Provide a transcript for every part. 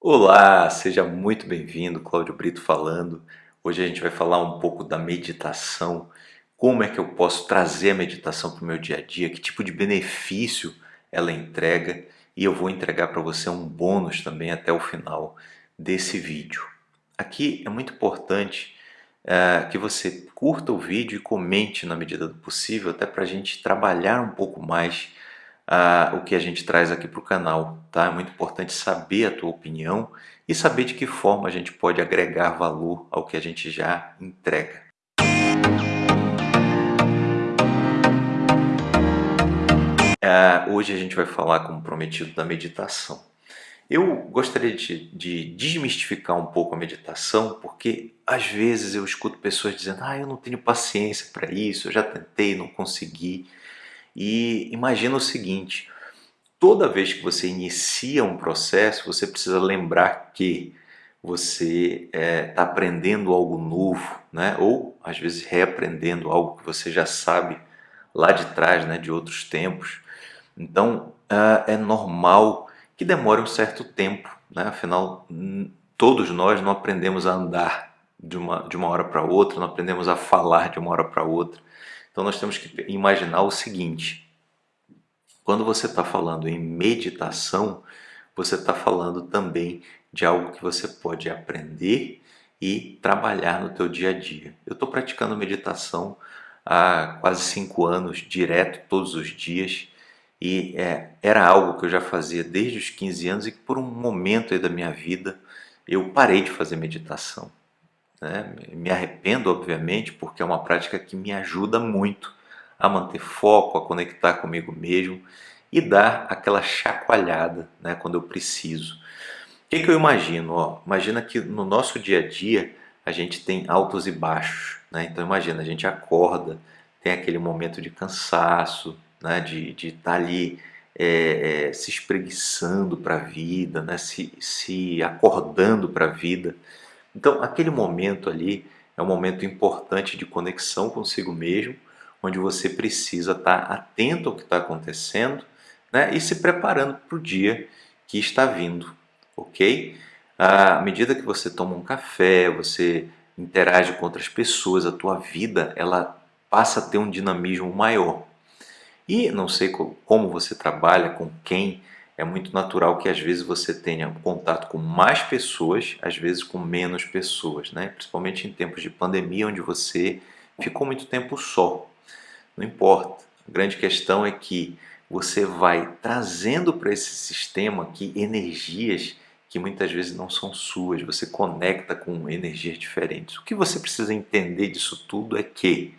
Olá, seja muito bem-vindo, Cláudio Brito falando. Hoje a gente vai falar um pouco da meditação, como é que eu posso trazer a meditação para o meu dia a dia, que tipo de benefício ela entrega e eu vou entregar para você um bônus também até o final desse vídeo. Aqui é muito importante é, que você curta o vídeo e comente na medida do possível, até para a gente trabalhar um pouco mais uh, o que a gente traz aqui para o canal. Tá? É muito importante saber a tua opinião e saber de que forma a gente pode agregar valor ao que a gente já entrega. Uh, hoje a gente vai falar, como prometido, da meditação. Eu gostaria de, de, desmistificar um pouco a meditação, porque às vezes eu escuto pessoas dizendo ah, eu não tenho paciência para isso, eu já tentei, não consegui. E imagina o seguinte, toda vez que você inicia um processo, você precisa lembrar que você está é, tá aprendendo algo novo, né? ou às vezes reaprendendo algo que você já sabe lá de trás, né? de outros tempos. Então é normal que demore um certo tempo, né? afinal todos nós não aprendemos a andar de uma, de uma hora para outra, não aprendemos a falar de uma hora para outra. Então nós temos que imaginar o seguinte, quando você está falando em meditação, você está falando também de algo que você pode aprender e trabalhar no teu dia a dia. Eu estou praticando meditação há quase cinco anos, direto, todos os dias, e é, era algo que eu já fazia desde os 15 anos e que por um momento da minha vida eu parei de fazer meditação. Né? Me arrependo, obviamente, porque é uma prática que me ajuda muito a manter foco, a conectar comigo mesmo e dar aquela chacoalhada né, quando eu preciso. O que, que eu imagino? Ó, imagina que no nosso dia a dia a gente tem altos e baixos. Né? Então imagina, a gente acorda, tem aquele momento de cansaço, né? de estar tá ali é, é, se espreguiçando para a vida, né? se, se acordando para a vida. Então, aquele momento ali é um momento importante de conexão consigo mesmo, onde você precisa estar atento ao que está acontecendo né, e se preparando para o dia que está vindo, ok? À medida que você toma um café, você interage com outras pessoas, a tua vida ela passa a ter um dinamismo maior. E não sei como você trabalha, com quem, é muito natural que às vezes você tenha contato com mais pessoas, às vezes com menos pessoas, né? principalmente em tempos de pandemia, onde você ficou muito tempo só. Não importa, a grande questão é que você vai trazendo para esse sistema aqui energias que muitas vezes não são suas, você conecta com energias diferentes. O que você precisa entender disso tudo é que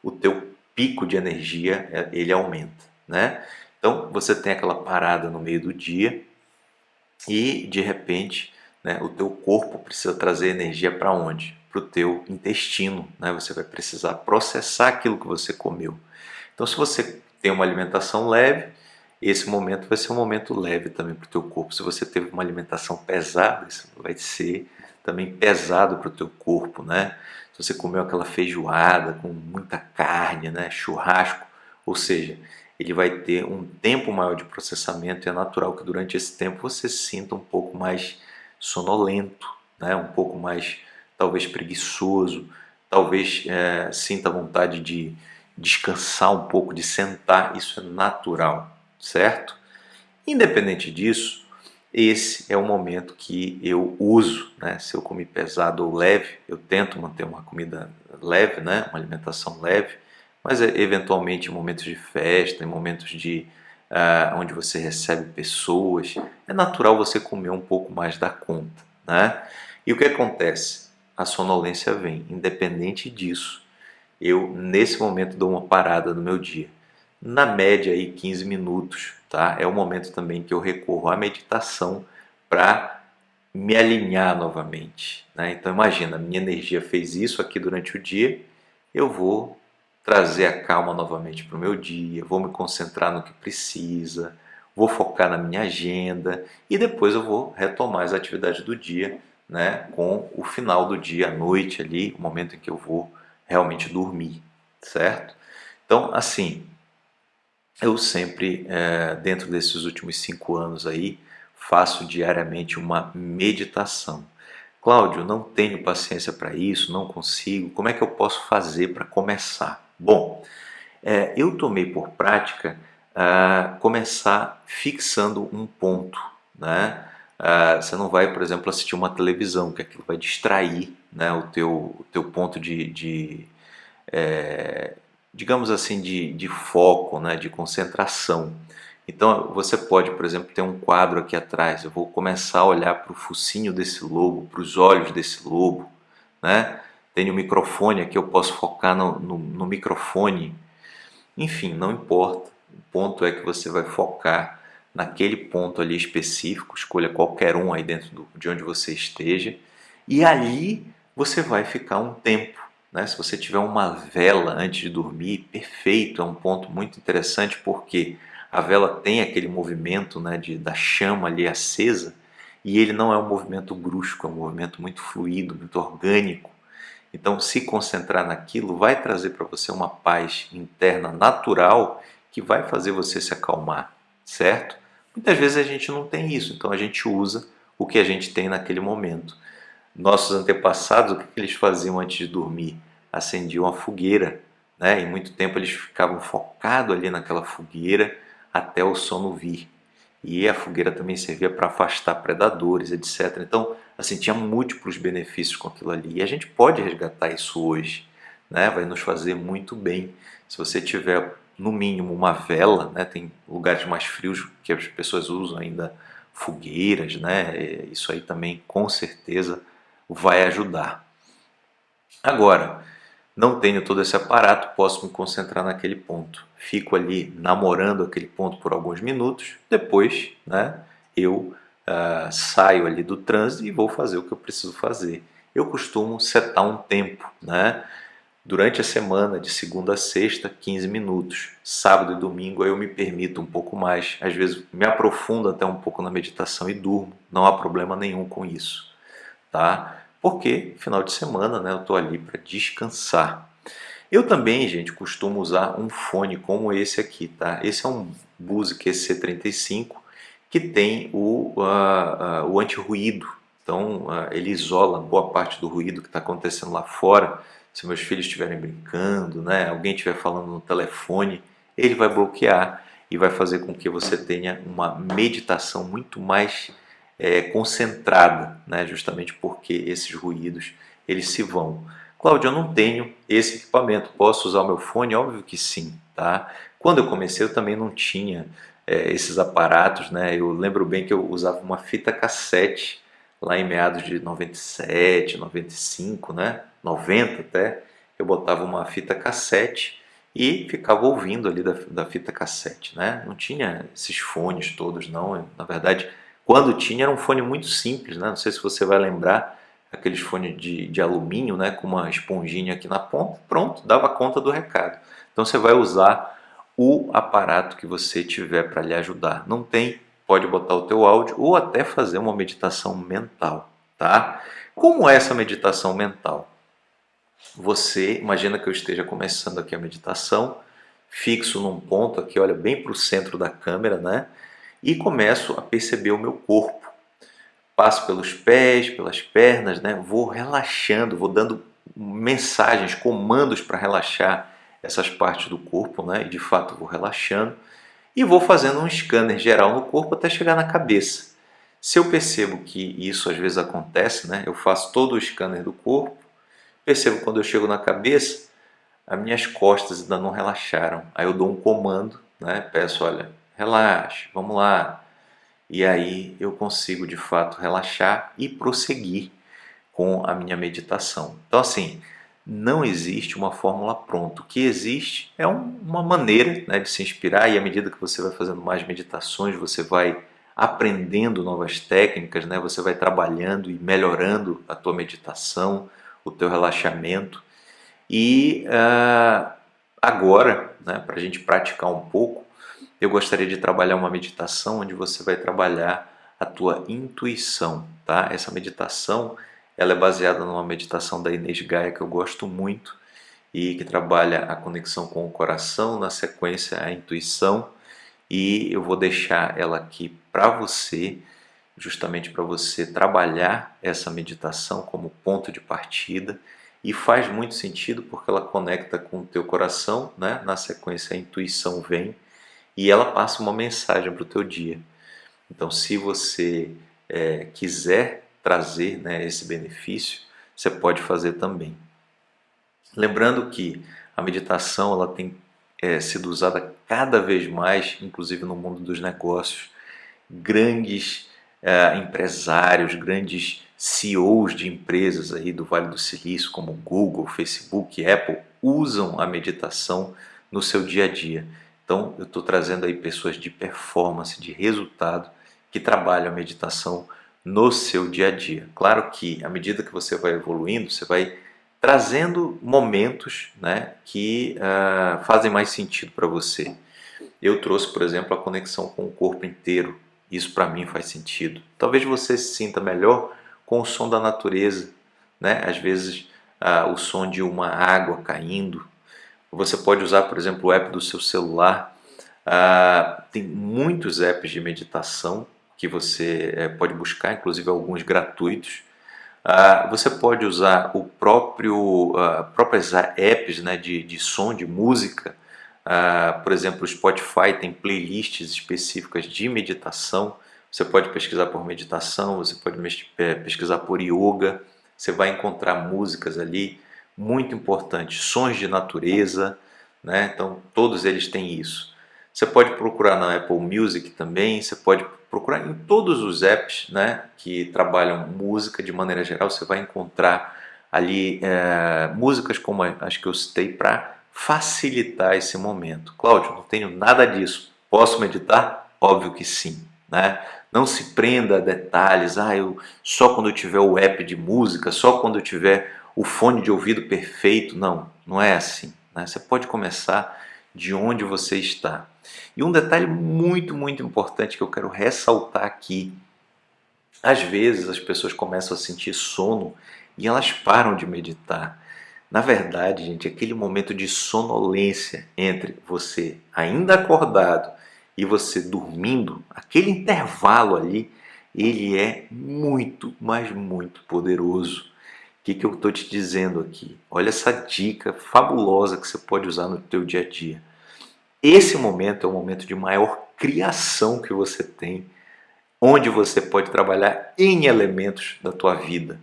o teu pico de energia é, ele aumenta, né? Então você tem aquela parada no meio do dia e de repente né, o teu corpo precisa trazer energia para onde? Para o teu intestino. Né? Você vai precisar processar aquilo que você comeu. Então se você tem uma alimentação leve, esse momento vai ser um momento leve também para o teu corpo. Se você teve uma alimentação pesada, isso vai ser também pesado para o teu corpo, né? Se você comeu aquela feijoada com muita carne, né? Churrasco, ou seja, ele vai ter um tempo maior de processamento e é natural que durante esse tempo você se sinta um pouco mais sonolento, né? um pouco mais talvez preguiçoso, talvez é, sinta vontade de descansar um pouco, de sentar, isso é natural, certo? Independente disso, esse é o momento que eu uso, né? se eu comer pesado ou leve, eu tento manter uma comida leve, né? uma alimentação leve, mas é, eventualmente em momentos de festa, em momentos de uh, onde você recebe pessoas, é natural você comer um pouco mais da conta, né? E o que acontece? A sonolência vem, independente disso. Eu, nesse momento, dou uma parada no meu dia. Na média, aí, 15 minutos, tá? É o momento também que eu recorro à meditação para me alinhar novamente. Né? Então, imagina, minha energia fez isso aqui durante o dia, eu vou trazer a calma novamente para o meu dia, vou me concentrar no que precisa, vou focar na minha agenda e depois eu vou retomar as atividades do dia, né, com o final do dia, a noite ali, o momento em que eu vou realmente dormir, certo? Então, assim, eu sempre, é, dentro desses últimos cinco anos aí, faço diariamente uma meditação. Cláudio, não tenho paciência para isso, não consigo. Como é que eu posso fazer para começar? Bom, é, eu tomei por prática uh, começar fixando um ponto. Né? Uh, você não vai, por exemplo, assistir uma televisão, que aquilo vai distrair né, o, teu, o teu ponto de, de é, digamos assim, de, de foco, né, de concentração. Então você pode, por exemplo, ter um quadro aqui atrás. Eu vou começar a olhar para o focinho desse lobo, para os olhos desse lobo. Né? Tem o um microfone aqui, eu posso focar no, no, no microfone. Enfim, não importa. O ponto é que você vai focar naquele ponto ali específico. Escolha qualquer um aí dentro do, de onde você esteja. E ali você vai ficar um tempo. Né? Se você tiver uma vela antes de dormir, perfeito, é um ponto muito interessante porque a vela tem aquele movimento né, de, da chama ali acesa e ele não é um movimento brusco, é um movimento muito fluido, muito orgânico. Então, se concentrar naquilo vai trazer para você uma paz interna natural que vai fazer você se acalmar, certo? Muitas vezes a gente não tem isso, então a gente usa o que a gente tem naquele momento. Nossos antepassados, o que eles faziam antes de dormir? Acendiam a fogueira, né? E muito tempo eles ficavam focados ali naquela fogueira até o sono vir. E a fogueira também servia para afastar predadores, etc. Então, assim, tinha múltiplos benefícios com aquilo ali. E a gente pode resgatar isso hoje, né? Vai nos fazer muito bem. Se você tiver, no mínimo, uma vela, né? Tem lugares mais frios que as pessoas usam ainda fogueiras, né? Isso aí também, com certeza, vai ajudar. Agora, não tenho todo esse aparato, posso me concentrar naquele ponto. Fico ali namorando aquele ponto por alguns minutos, depois né, eu uh, saio ali do trânsito e vou fazer o que eu preciso fazer. Eu costumo setar um tempo, né? Durante a semana, de segunda a sexta, 15 minutos. Sábado e domingo eu me permito um pouco mais. Às vezes me aprofundo até um pouco na meditação e durmo. Não há problema nenhum com isso. Tá? Porque final de semana né, eu estou ali para descansar. Eu também, gente, costumo usar um fone como esse aqui, tá? Esse é um Bose QC35 que tem o, uh, uh, o anti-ruído. Então, uh, ele isola boa parte do ruído que está acontecendo lá fora. Se meus filhos estiverem brincando, né, alguém estiver falando no telefone, ele vai bloquear e vai fazer com que você tenha uma meditação muito mais é, concentrada, né? justamente porque esses ruídos eles se vão. Cláudio, eu não tenho esse equipamento, posso usar o meu fone? Óbvio que sim. Tá? Quando eu comecei eu também não tinha é, esses aparatos, né? eu lembro bem que eu usava uma fita cassete lá em meados de 97, 95, né? 90 até, eu botava uma fita cassete e ficava ouvindo ali da, da fita cassete, né? Não tinha esses fones todos, não. Na verdade, quando tinha era um fone muito simples, né? não sei se você vai lembrar, aqueles fones de, de alumínio né? com uma esponjinha aqui na ponta, pronto, dava conta do recado. Então você vai usar o aparato que você tiver para lhe ajudar. Não tem, pode botar o teu áudio ou até fazer uma meditação mental. Tá? Como é essa meditação mental? Você, imagina que eu esteja começando aqui a meditação, fixo num ponto aqui, olha bem para o centro da câmera, né? E começo a perceber o meu corpo. Passo pelos pés, pelas pernas, né? vou relaxando, vou dando mensagens, comandos para relaxar essas partes do corpo, né? e de fato vou relaxando, e vou fazendo um scanner geral no corpo até chegar na cabeça. Se eu percebo que isso às vezes acontece, né? eu faço todo o scanner do corpo, percebo quando eu chego na cabeça, as minhas costas ainda não relaxaram. Aí eu dou um comando, né? peço, olha, relaxe, vamos lá. E aí eu consigo de fato relaxar e prosseguir com a minha meditação. Então, assim, não existe uma fórmula pronta. O que existe é um, uma maneira né, de se inspirar, e à medida que você vai fazendo mais meditações, você vai aprendendo novas técnicas, né? você vai trabalhando e melhorando a tua meditação, o teu relaxamento. E uh, agora, né, para a gente praticar um pouco, eu gostaria de trabalhar uma meditação onde você vai trabalhar a tua intuição, tá? Essa meditação, ela é baseada numa meditação da Inês Gaia que eu gosto muito e que trabalha a conexão com o coração, na sequência a intuição, e eu vou deixar ela aqui para você justamente para você trabalhar essa meditação como ponto de partida e faz muito sentido porque ela conecta com o teu coração, né? na sequência a intuição vem e ela passa uma mensagem para o teu dia. Então se você é, quiser trazer né, esse benefício, você pode fazer também. Lembrando que a meditação ela tem é, sido usada cada vez mais, inclusive no mundo dos negócios. Grandes é, empresários, grandes CEOs de empresas aí do Vale do Silício, como Google, Facebook, Apple, usam a meditação no seu dia a dia. Então, eu estou trazendo aí pessoas de performance, de resultado, que trabalham a meditação no seu dia a dia. Claro que, à medida que você vai evoluindo, você vai trazendo momentos né, que uh, fazem mais sentido para você. Eu trouxe, por exemplo, a conexão com o corpo inteiro. Isso para mim faz sentido. Talvez você se sinta melhor com o som da natureza, né? Às vezes uh, o som de uma água caindo. Você pode usar, por exemplo, o app do seu celular. Uh, tem muitos apps de meditação que você uh, pode buscar, inclusive alguns gratuitos. Uh, você pode usar o próprio uh, próprias apps né, de, de som, de música. Uh, por exemplo, o Spotify tem playlists específicas de meditação. Você pode pesquisar por meditação, você pode pesquisar por yoga. Você vai encontrar músicas ali muito importantes, sons de natureza. Né? Então, todos eles têm isso. Você pode procurar na Apple Music também, você pode procurar em todos os apps né, que trabalham música de maneira geral, você vai encontrar ali é, músicas como as que eu citei para facilitar esse momento. Cláudio, não tenho nada disso. Posso meditar? Óbvio que sim. Né? Não se prenda a detalhes, ah, eu, só quando eu tiver o app de música, só quando eu tiver o fone de ouvido perfeito. Não, não é assim. Né? Você pode começar de onde você está. E um detalhe muito, muito importante que eu quero ressaltar aqui. Às vezes as pessoas começam a sentir sono e elas param de meditar. Na verdade, gente, aquele momento de sonolência entre você ainda acordado e você dormindo, aquele intervalo ali, ele é muito, mas muito poderoso. Que, que eu estou te dizendo aqui? Olha essa dica fabulosa que você pode usar no teu dia a dia. Esse momento é o momento de maior criação que você tem, onde você pode trabalhar em elementos da tua vida.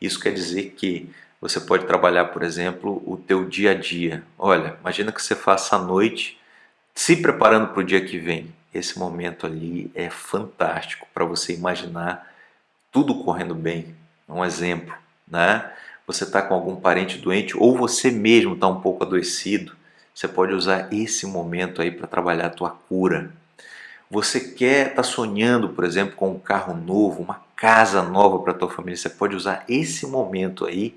Isso quer dizer que você pode trabalhar, por exemplo, o teu dia a dia. Olha, imagina que você faça a noite se preparando para o dia que vem. Esse momento ali é fantástico para você imaginar tudo correndo bem. Um exemplo, né? Você está com algum parente doente ou você mesmo está um pouco adoecido você pode usar esse momento aí para trabalhar a tua cura. Você quer estar tá sonhando, por exemplo, com um carro novo, uma casa nova para tua família. Você pode usar esse momento aí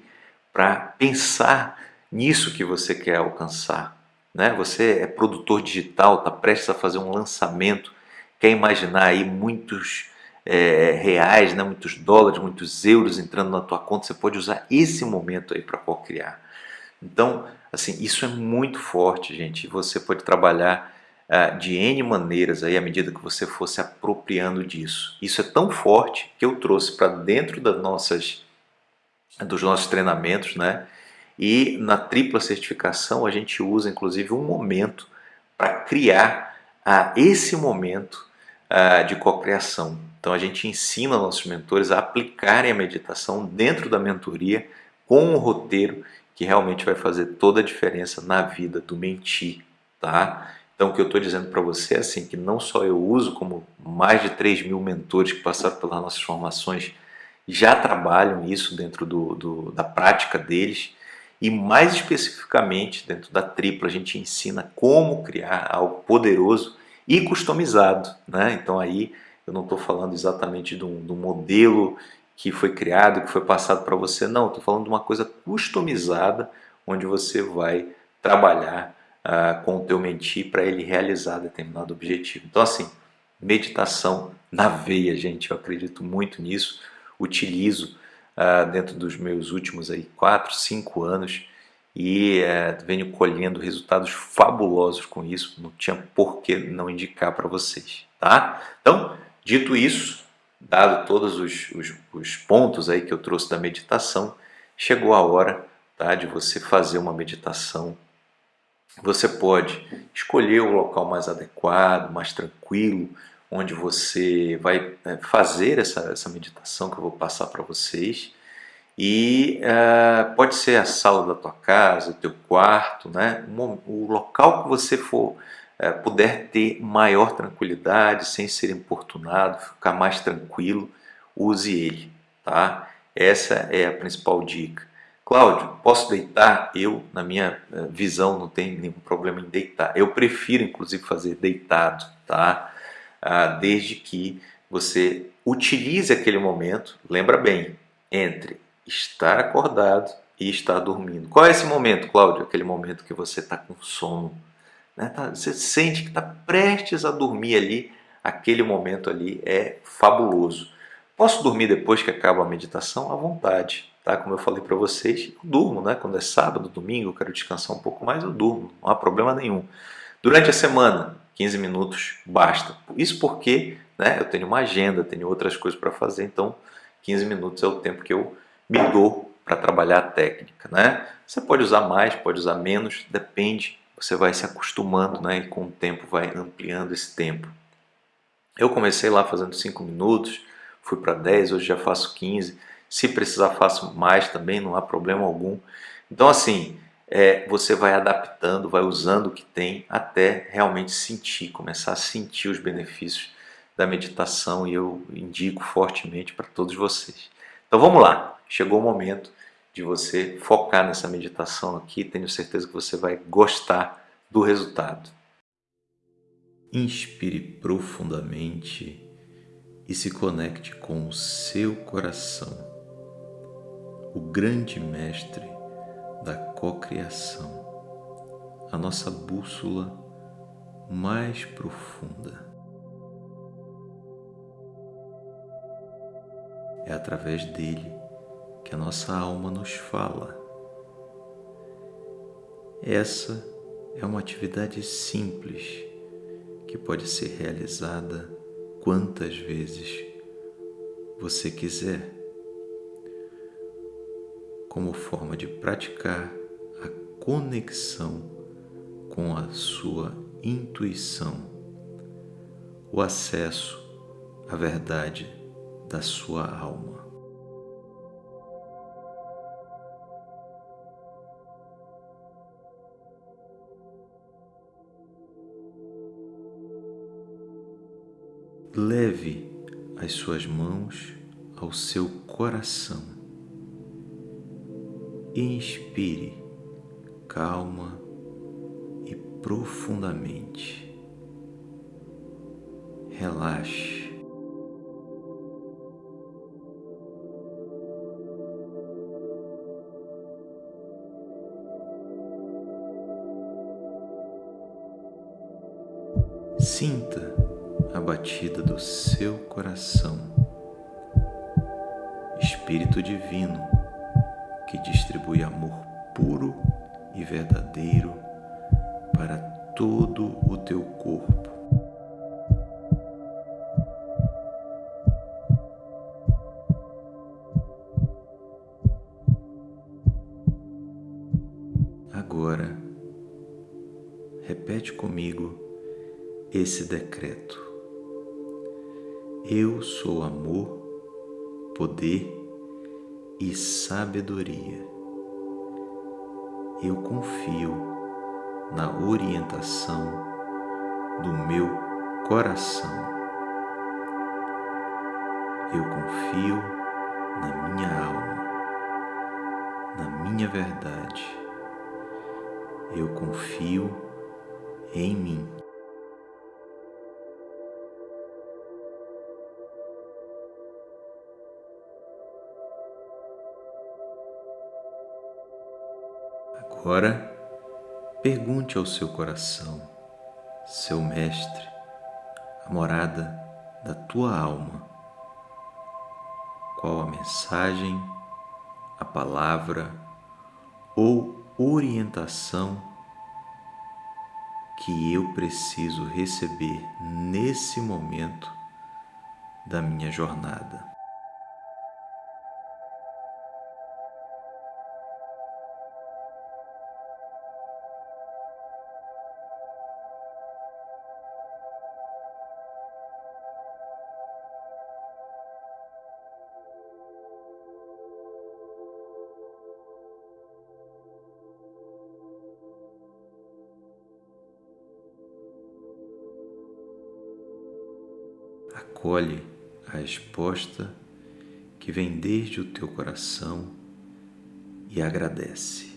para pensar nisso que você quer alcançar. Né? Você é produtor digital, está prestes a fazer um lançamento, quer imaginar aí muitos é, reais, né? muitos dólares, muitos euros entrando na tua conta. Você pode usar esse momento aí para co-criar. Então, assim, isso é muito forte, gente. Você pode trabalhar uh, de N maneiras aí à medida que você for se apropriando disso. Isso é tão forte que eu trouxe para dentro das nossas, dos nossos treinamentos, né? E na tripla certificação a gente usa inclusive um momento para criar uh, esse momento uh, de cocriação. Então a gente ensina nossos mentores a aplicarem a meditação dentro da mentoria com um roteiro que realmente vai fazer toda a diferença na vida do mentir, tá? Então o que eu estou dizendo para você é assim, que não só eu uso, como mais de 3 mil mentores que passaram pelas nossas formações já trabalham isso dentro do, do, da prática deles e mais especificamente dentro da tripla a gente ensina como criar algo poderoso e customizado, né? Então aí eu não estou falando exatamente de um, de um modelo que foi criado, que foi passado para você. Não, estou falando de uma coisa customizada, onde você vai trabalhar uh, com o teu mentir para ele realizar determinado objetivo. Então, assim, meditação na veia, gente. Eu acredito muito nisso. Utilizo uh, dentro dos meus últimos aí quatro, cinco anos e uh, venho colhendo resultados fabulosos com isso. Não tinha por que não indicar para vocês, tá? Então, dito isso, dado todos os, os, os pontos aí que eu trouxe da meditação, chegou a hora tá, de você fazer uma meditação. Você pode escolher o local mais adequado, mais tranquilo, onde você vai é, fazer essa, essa meditação que eu vou passar para vocês. E uh, pode ser a sala da tua casa, o teu quarto, né? o local que você for uh, puder ter maior tranquilidade, sem ser importunado, ficar mais tranquilo, use ele, tá? Essa é a principal dica. Cláudio, posso deitar? Eu, na minha uh, visão, não tem nenhum problema em deitar. Eu prefiro, inclusive, fazer deitado, tá? Ah, desde que você utilize aquele momento, lembra bem, entre estar acordado e estar dormindo. Qual é esse momento, Cláudio? Aquele momento que você está com sono. Né? Tá, você sente que está prestes a dormir ali, aquele momento ali é fabuloso. Posso dormir depois que acaba a meditação? À vontade. Tá? Como eu falei para vocês, eu durmo, né? quando é sábado, domingo, eu quero descansar um pouco mais, eu durmo, não há problema nenhum. Durante a semana, 15 minutos basta. Isso porque né, eu tenho uma agenda, tenho outras coisas para fazer, então 15 minutos é o tempo que eu me dou para trabalhar a técnica. Né? Você pode usar mais, pode usar menos, depende, você vai se acostumando né, e com o tempo vai ampliando esse tempo. Eu comecei lá fazendo 5 minutos, fui para 10, hoje já faço 15. Se precisar, faço mais também, não há problema algum. Então, assim, é, você vai adaptando, vai usando o que tem até realmente sentir, começar a sentir os benefícios da meditação e eu indico fortemente para todos vocês. Então vamos lá, chegou o momento de você focar nessa meditação aqui, tenho certeza que você vai gostar do resultado. Inspire profundamente e se conecte com o seu coração, o grande mestre da cocriação, a nossa bússola mais profunda. É através dele que a nossa alma nos fala. Essa é uma atividade simples que pode ser realizada quantas vezes você quiser como forma de praticar a conexão com a sua intuição, o acesso à verdade da sua alma. Leve as suas mãos ao seu coração Inspire calma e profundamente. Relaxe. Sinta a batida do seu coração. Espírito Divino que distribui amor puro e verdadeiro para todo o teu corpo. Agora, repete comigo esse decreto. Eu sou amor, poder e sabedoria. Eu confio na orientação do meu coração. Eu confio na minha alma, na minha verdade. Eu confio em mim. Agora, pergunte ao seu coração, seu mestre, a morada da tua alma. Qual a mensagem, a palavra ou orientação que eu preciso receber nesse momento da minha jornada. Acolhe a resposta que vem desde o teu coração e agradece.